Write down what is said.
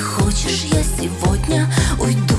хочешь, я сегодня уйду.